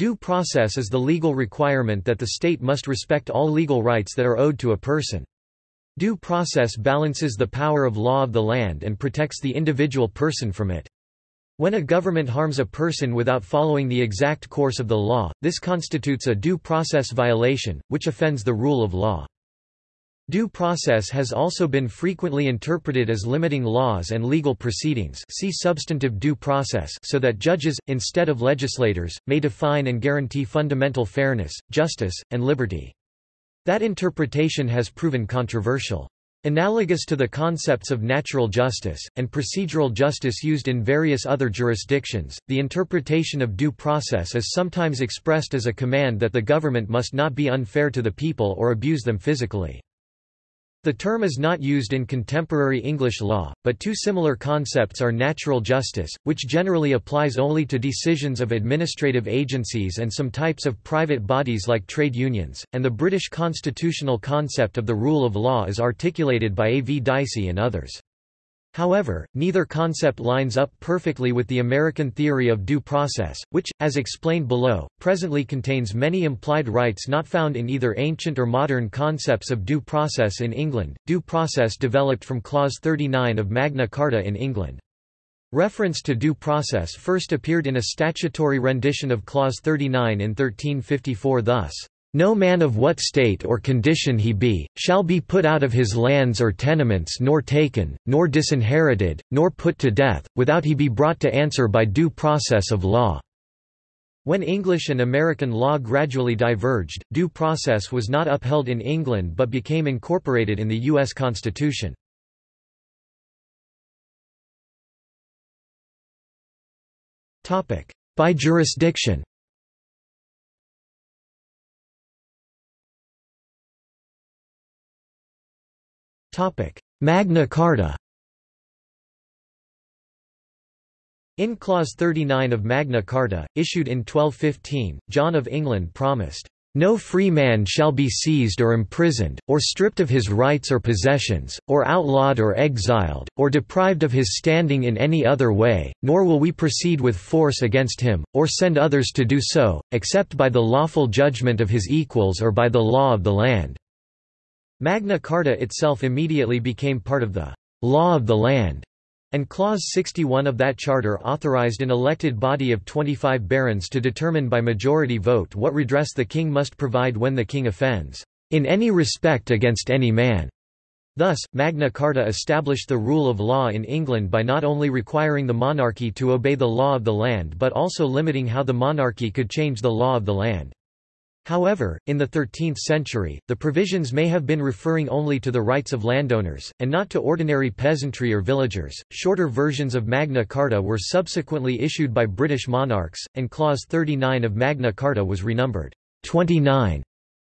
Due process is the legal requirement that the state must respect all legal rights that are owed to a person. Due process balances the power of law of the land and protects the individual person from it. When a government harms a person without following the exact course of the law, this constitutes a due process violation, which offends the rule of law. Due process has also been frequently interpreted as limiting laws and legal proceedings see substantive due process so that judges, instead of legislators, may define and guarantee fundamental fairness, justice, and liberty. That interpretation has proven controversial. Analogous to the concepts of natural justice, and procedural justice used in various other jurisdictions, the interpretation of due process is sometimes expressed as a command that the government must not be unfair to the people or abuse them physically. The term is not used in contemporary English law, but two similar concepts are natural justice, which generally applies only to decisions of administrative agencies and some types of private bodies like trade unions, and the British constitutional concept of the rule of law is articulated by A. V. Dicey and others. However, neither concept lines up perfectly with the American theory of due process, which, as explained below, presently contains many implied rights not found in either ancient or modern concepts of due process in England. Due process developed from Clause 39 of Magna Carta in England. Reference to due process first appeared in a statutory rendition of Clause 39 in 1354 thus. No man of what state or condition he be, shall be put out of his lands or tenements nor taken, nor disinherited, nor put to death, without he be brought to answer by due process of law." When English and American law gradually diverged, due process was not upheld in England but became incorporated in the U.S. Constitution. By jurisdiction Magna Carta In Clause 39 of Magna Carta, issued in 1215, John of England promised, "...no free man shall be seized or imprisoned, or stripped of his rights or possessions, or outlawed or exiled, or deprived of his standing in any other way, nor will we proceed with force against him, or send others to do so, except by the lawful judgment of his equals or by the law of the land." Magna Carta itself immediately became part of the law of the land, and Clause 61 of that charter authorized an elected body of 25 barons to determine by majority vote what redress the king must provide when the king offends, in any respect against any man. Thus, Magna Carta established the rule of law in England by not only requiring the monarchy to obey the law of the land but also limiting how the monarchy could change the law of the land. However, in the 13th century, the provisions may have been referring only to the rights of landowners, and not to ordinary peasantry or villagers. Shorter versions of Magna Carta were subsequently issued by British monarchs, and Clause 39 of Magna Carta was renumbered 29.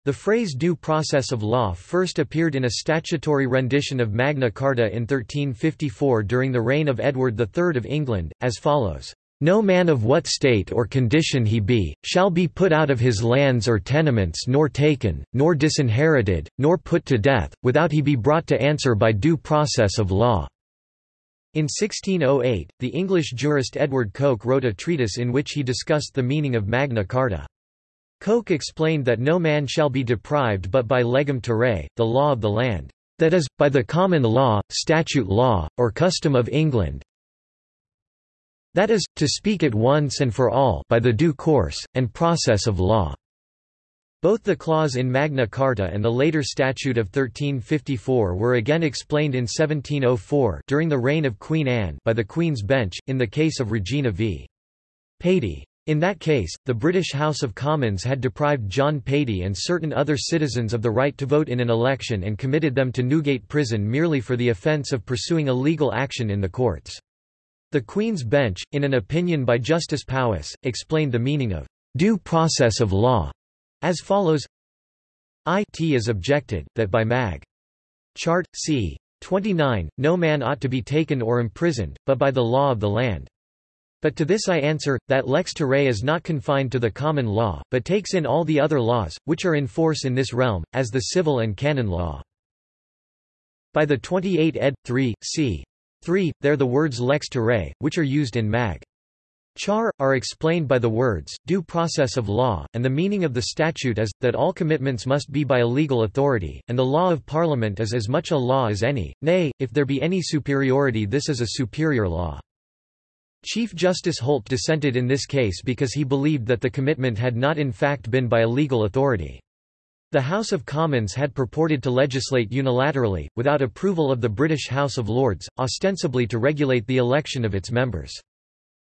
The phrase due process of law first appeared in a statutory rendition of Magna Carta in 1354 during the reign of Edward III of England, as follows. No man of what state or condition he be, shall be put out of his lands or tenements nor taken, nor disinherited, nor put to death, without he be brought to answer by due process of law." In 1608, the English jurist Edward Coke wrote a treatise in which he discussed the meaning of Magna Carta. Coke explained that no man shall be deprived but by legum terrae, the law of the land, that is, by the common law, statute law, or custom of England, that is, to speak at once and for all by the due course, and process of law. Both the clause in Magna Carta and the later Statute of 1354 were again explained in 1704 during the reign of Queen Anne by the Queen's Bench, in the case of Regina v. Paty. In that case, the British House of Commons had deprived John Paty and certain other citizens of the right to vote in an election and committed them to Newgate Prison merely for the offence of pursuing a legal action in the courts. The Queen's Bench, in an opinion by Justice Powys, explained the meaning of due process of law as follows It is objected, that by Mag. Chart, c. 29, no man ought to be taken or imprisoned, but by the law of the land. But to this I answer, that lex terrae is not confined to the common law, but takes in all the other laws, which are in force in this realm, as the civil and canon law. By the 28 ed. 3, c. 3. There are the words lex terrae, which are used in Mag. Char, are explained by the words, due process of law, and the meaning of the statute is, that all commitments must be by a legal authority, and the law of Parliament is as much a law as any, nay, if there be any superiority this is a superior law. Chief Justice Holt dissented in this case because he believed that the commitment had not in fact been by a legal authority. The House of Commons had purported to legislate unilaterally, without approval of the British House of Lords, ostensibly to regulate the election of its members.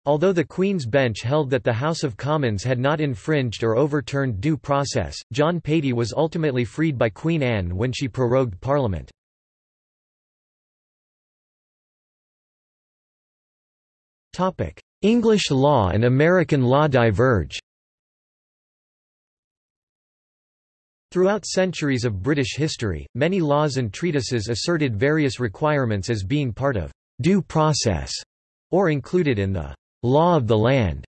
Although the Queen's Bench held that the House of Commons had not infringed or overturned due process, John Paty was ultimately freed by Queen Anne when she prorogued Parliament. English law and American law diverge Throughout centuries of British history, many laws and treatises asserted various requirements as being part of due process, or included in the law of the land.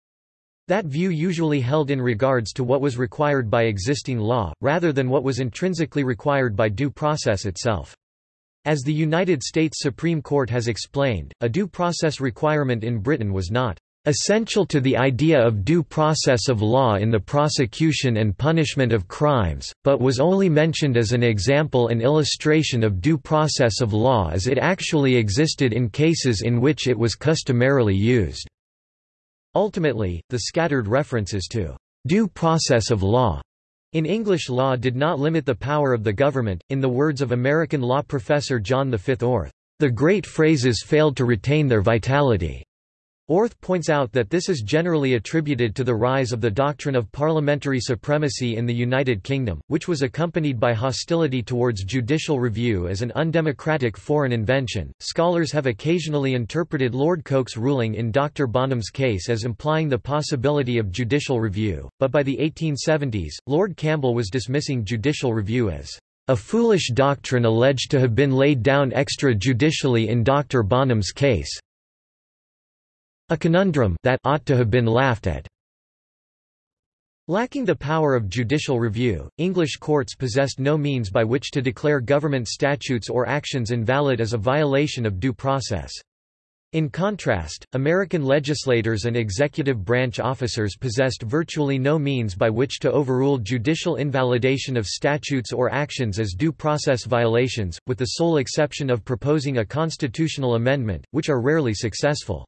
That view usually held in regards to what was required by existing law, rather than what was intrinsically required by due process itself. As the United States Supreme Court has explained, a due process requirement in Britain was not essential to the idea of due process of law in the prosecution and punishment of crimes, but was only mentioned as an example and illustration of due process of law as it actually existed in cases in which it was customarily used." Ultimately, the scattered references to «due process of law» in English law did not limit the power of the government, in the words of American law professor John V. Orth, "...the great phrases failed to retain their vitality." Orth points out that this is generally attributed to the rise of the doctrine of parliamentary supremacy in the United Kingdom, which was accompanied by hostility towards judicial review as an undemocratic foreign invention. Scholars have occasionally interpreted Lord Coke's ruling in Dr. Bonham's case as implying the possibility of judicial review, but by the 1870s, Lord Campbell was dismissing judicial review as a foolish doctrine alleged to have been laid down extrajudicially in Dr. Bonham's case. A conundrum that ought to have been laughed at. Lacking the power of judicial review, English courts possessed no means by which to declare government statutes or actions invalid as a violation of due process. In contrast, American legislators and executive branch officers possessed virtually no means by which to overrule judicial invalidation of statutes or actions as due process violations, with the sole exception of proposing a constitutional amendment, which are rarely successful.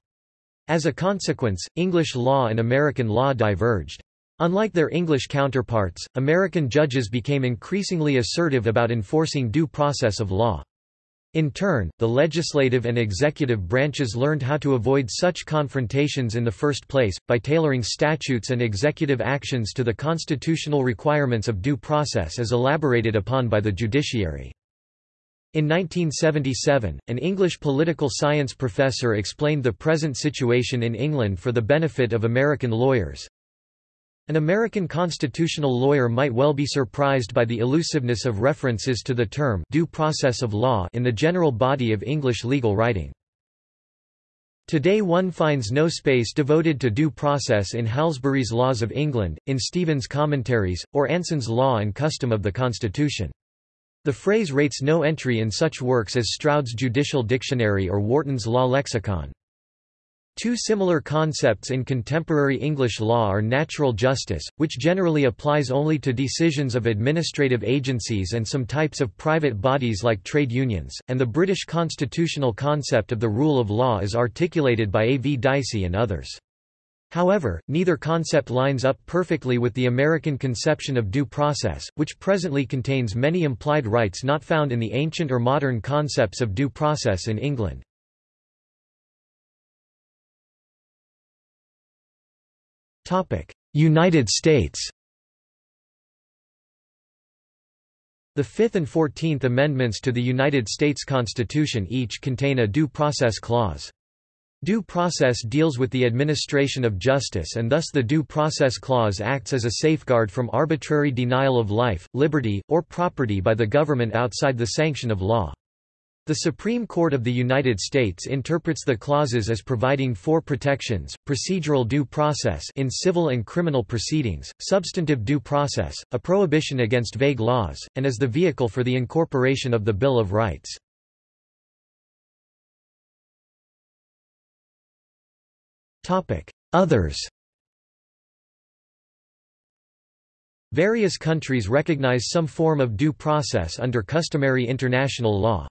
As a consequence, English law and American law diverged. Unlike their English counterparts, American judges became increasingly assertive about enforcing due process of law. In turn, the legislative and executive branches learned how to avoid such confrontations in the first place, by tailoring statutes and executive actions to the constitutional requirements of due process as elaborated upon by the judiciary. In 1977, an English political science professor explained the present situation in England for the benefit of American lawyers. An American constitutional lawyer might well be surprised by the elusiveness of references to the term due process of law in the general body of English legal writing. Today one finds no space devoted to due process in Halsbury's Laws of England, in Stephen's Commentaries, or Anson's Law and Custom of the Constitution. The phrase rates no entry in such works as Stroud's Judicial Dictionary or Wharton's Law Lexicon. Two similar concepts in contemporary English law are natural justice, which generally applies only to decisions of administrative agencies and some types of private bodies like trade unions, and the British constitutional concept of the rule of law as articulated by A. V. Dicey and others. However, neither concept lines up perfectly with the American conception of due process, which presently contains many implied rights not found in the ancient or modern concepts of due process in England. United States The Fifth and Fourteenth Amendments to the United States Constitution each contain a due process clause. Due process deals with the administration of justice and thus the Due Process Clause acts as a safeguard from arbitrary denial of life, liberty, or property by the government outside the sanction of law. The Supreme Court of the United States interprets the clauses as providing four protections, procedural due process in civil and criminal proceedings, substantive due process, a prohibition against vague laws, and as the vehicle for the incorporation of the Bill of Rights. Others Various countries recognize some form of due process under customary international law.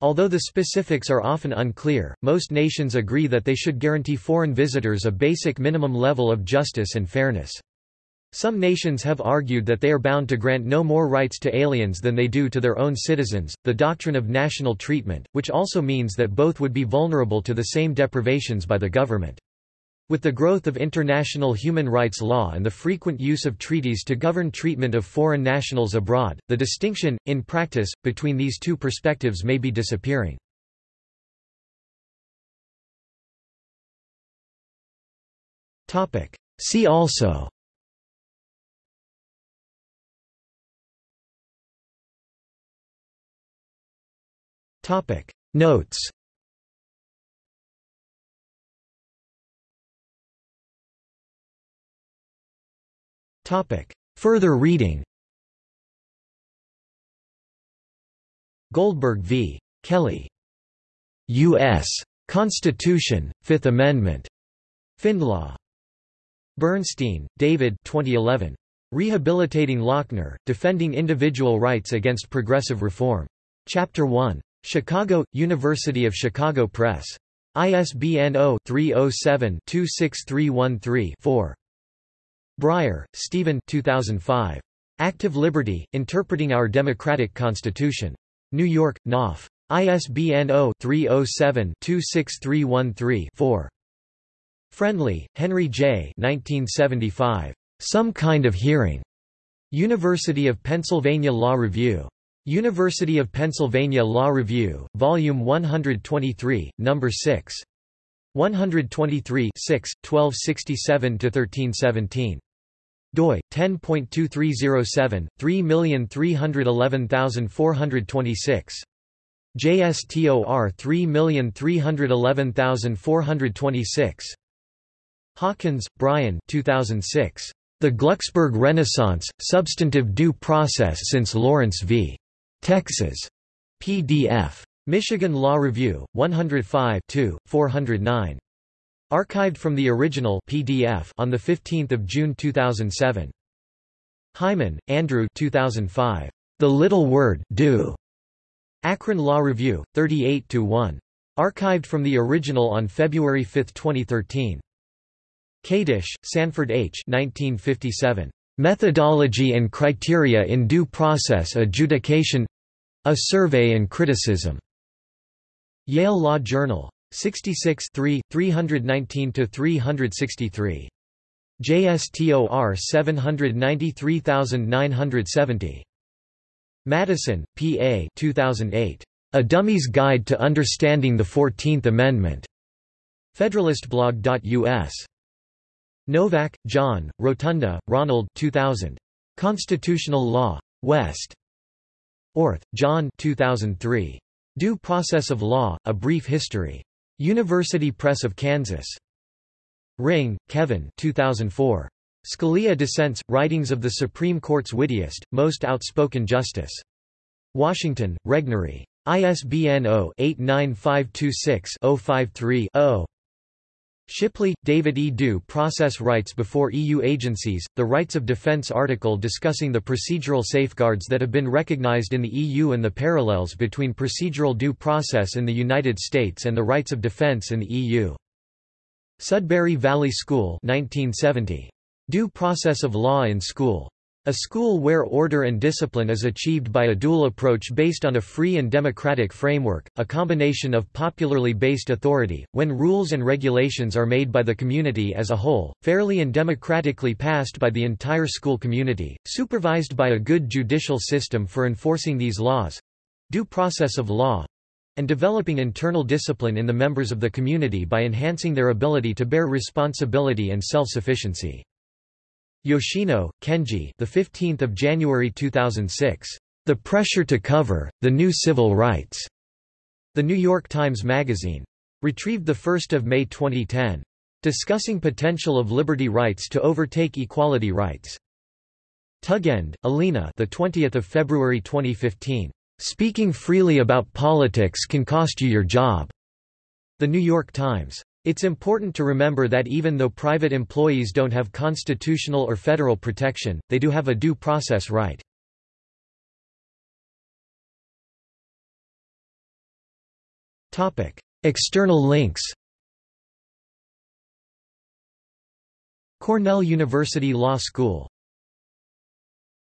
Although the specifics are often unclear, most nations agree that they should guarantee foreign visitors a basic minimum level of justice and fairness. Some nations have argued that they are bound to grant no more rights to aliens than they do to their own citizens, the doctrine of national treatment, which also means that both would be vulnerable to the same deprivations by the government. With the growth of international human rights law and the frequent use of treaties to govern treatment of foreign nationals abroad, the distinction, in practice, between these two perspectives may be disappearing. See also Notes Further reading Goldberg v. Kelly. U.S. Constitution, Fifth Amendment. FindLaw. Bernstein, David 2011. Rehabilitating Lochner, Defending Individual Rights Against Progressive Reform. Chapter 1. Chicago, University of Chicago Press. ISBN 0-307-26313-4. Breyer, Stephen 2005. Active Liberty, Interpreting Our Democratic Constitution. New York, Knopf. ISBN 0-307-26313-4. Friendly, Henry J. 1975. Some Kind of Hearing. University of Pennsylvania Law Review. University of Pennsylvania Law Review, Volume 123, No. 6. 123 6, 1267–1317 doi 10.2307 3311426 JSTOR 3311426 Hawkins, Brian 2006 The Glucksberg Renaissance Substantive Due Process since Lawrence v. Texas. PDF Michigan Law Review 105 409 Archived from the original PDF on 15 June 2007. Hyman, Andrew 2005. The Little Word Due. Akron Law Review, 38-1. Archived from the original on February 5, 2013. Kadish, Sanford H. 1957. Methodology and Criteria in Due Process Adjudication A Survey and Criticism. Yale Law Journal. 66 319–363. JSTOR 793970. Madison, P.A. 2008. A Dummy's Guide to Understanding the Fourteenth Amendment. Federalistblog.us. Novak, John, Rotunda, Ronald 2000. Constitutional Law. West. Orth, John 2003. Due Process of Law, A Brief History. University Press of Kansas. Ring, Kevin 2004. Scalia Dissents, Writings of the Supreme Court's Wittiest, Most Outspoken Justice. Washington, Regnery. ISBN 0-89526-053-0. Shipley, David E. Due Process Rights Before EU Agencies, the Rights of Defense article discussing the procedural safeguards that have been recognized in the EU and the parallels between procedural due process in the United States and the rights of defense in the EU. Sudbury Valley School 1970. Due Process of Law in School. A school where order and discipline is achieved by a dual approach based on a free and democratic framework, a combination of popularly based authority, when rules and regulations are made by the community as a whole, fairly and democratically passed by the entire school community, supervised by a good judicial system for enforcing these laws—due process of law, and developing internal discipline in the members of the community by enhancing their ability to bear responsibility and self-sufficiency. Yoshino, Kenji. The 15th of January 2006. The Pressure to Cover: The New Civil Rights. The New York Times Magazine. Retrieved the 1st of May 2010. Discussing potential of liberty rights to overtake equality rights. Tugend, Alina. The 20th of February 2015. Speaking freely about politics can cost you your job. The New York Times. It's important to remember that even though private employees don't have constitutional or federal protection, they do have a due process right. External links Cornell University Law School